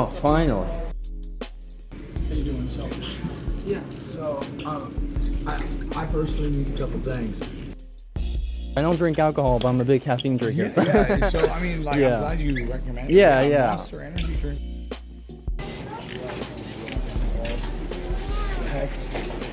Oh, finally. How you doing, so? Yeah, so um, I, I personally need a couple things. I don't drink alcohol, but I'm a big caffeine drinker. Yeah, so- yeah, so I mean, like, Yeah. I'm glad you recommend Yeah, it. yeah. Monster Energy drink. Sex.